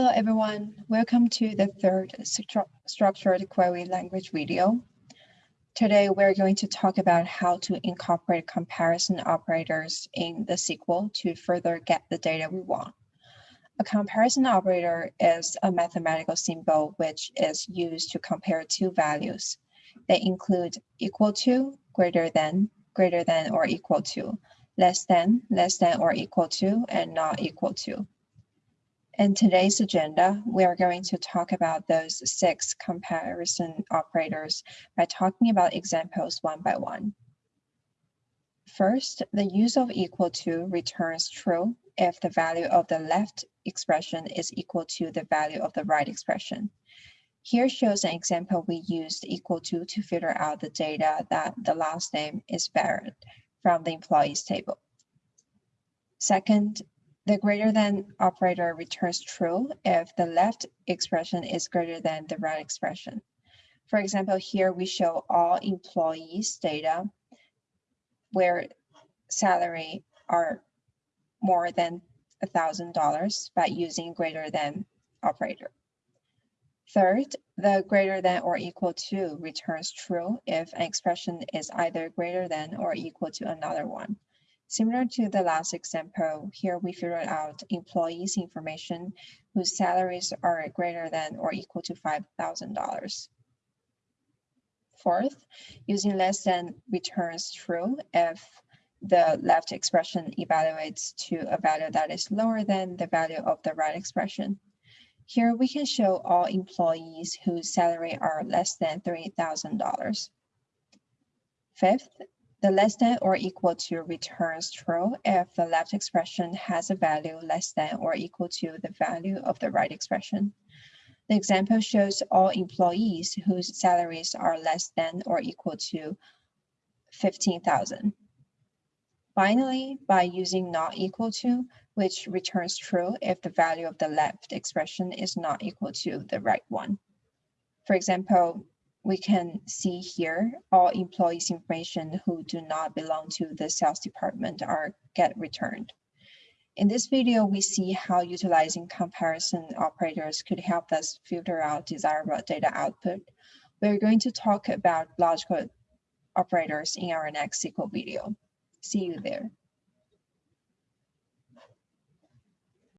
Hello, everyone. Welcome to the third stru structured query language video. Today, we're going to talk about how to incorporate comparison operators in the SQL to further get the data we want. A comparison operator is a mathematical symbol which is used to compare two values. They include equal to, greater than, greater than or equal to, less than, less than or equal to, and not equal to. In today's agenda, we are going to talk about those six comparison operators by talking about examples one by one. First, the use of equal to returns true if the value of the left expression is equal to the value of the right expression. Here shows an example we used equal to to filter out the data that the last name is varied from the employees table. Second, the greater than operator returns true if the left expression is greater than the right expression. For example, here we show all employees data where salary are more than $1,000 by using greater than operator. Third, the greater than or equal to returns true if an expression is either greater than or equal to another one. Similar to the last example, here we figured out employees information whose salaries are greater than or equal to $5,000. Fourth, using less than returns true if the left expression evaluates to a value that is lower than the value of the right expression. Here we can show all employees whose salary are less than $3,000. Fifth, the less than or equal to returns true if the left expression has a value less than or equal to the value of the right expression. The example shows all employees whose salaries are less than or equal to 15,000. Finally, by using not equal to, which returns true if the value of the left expression is not equal to the right one. For example, we can see here all employees information who do not belong to the sales department are get returned. In this video, we see how utilizing comparison operators could help us filter out desirable data output. We're going to talk about logical operators in our next SQL video. See you there.